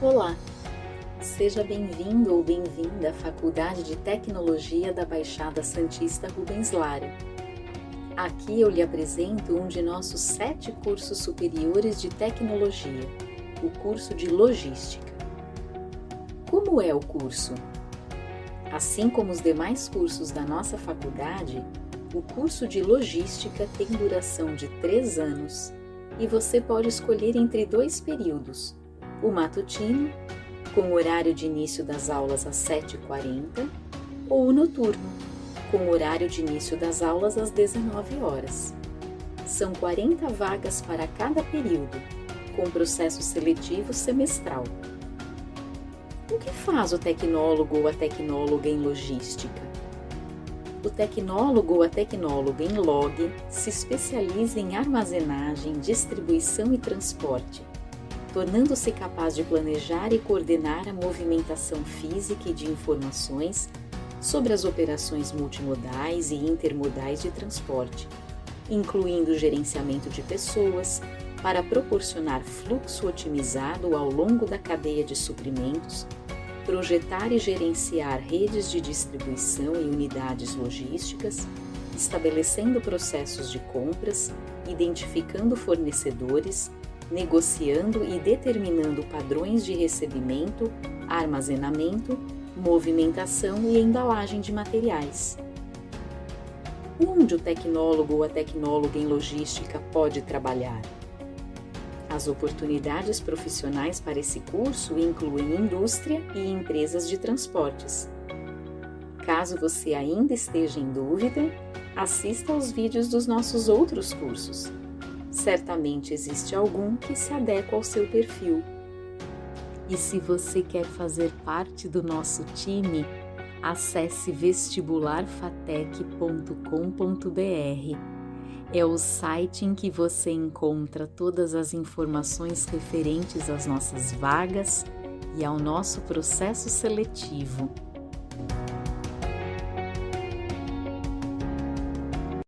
Olá, seja bem-vindo ou bem-vinda à Faculdade de Tecnologia da Baixada Santista Rubens Lara. Aqui eu lhe apresento um de nossos sete cursos superiores de tecnologia, o curso de Logística. Como é o curso? Assim como os demais cursos da nossa faculdade, o curso de Logística tem duração de três anos e você pode escolher entre dois períodos o matutino, com horário de início das aulas às 7h40, ou o noturno, com horário de início das aulas às 19 horas. São 40 vagas para cada período, com processo seletivo semestral. O que faz o tecnólogo ou a tecnóloga em logística? O tecnólogo ou a tecnóloga em log se especializa em armazenagem, distribuição e transporte tornando-se capaz de planejar e coordenar a movimentação física e de informações sobre as operações multimodais e intermodais de transporte, incluindo gerenciamento de pessoas, para proporcionar fluxo otimizado ao longo da cadeia de suprimentos, projetar e gerenciar redes de distribuição e unidades logísticas, estabelecendo processos de compras, identificando fornecedores, negociando e determinando padrões de recebimento, armazenamento, movimentação e embalagem de materiais. Onde o tecnólogo ou a tecnóloga em logística pode trabalhar? As oportunidades profissionais para esse curso incluem indústria e empresas de transportes. Caso você ainda esteja em dúvida, assista aos vídeos dos nossos outros cursos certamente existe algum que se adequa ao seu perfil. E se você quer fazer parte do nosso time, acesse vestibularfatec.com.br. É o site em que você encontra todas as informações referentes às nossas vagas e ao nosso processo seletivo.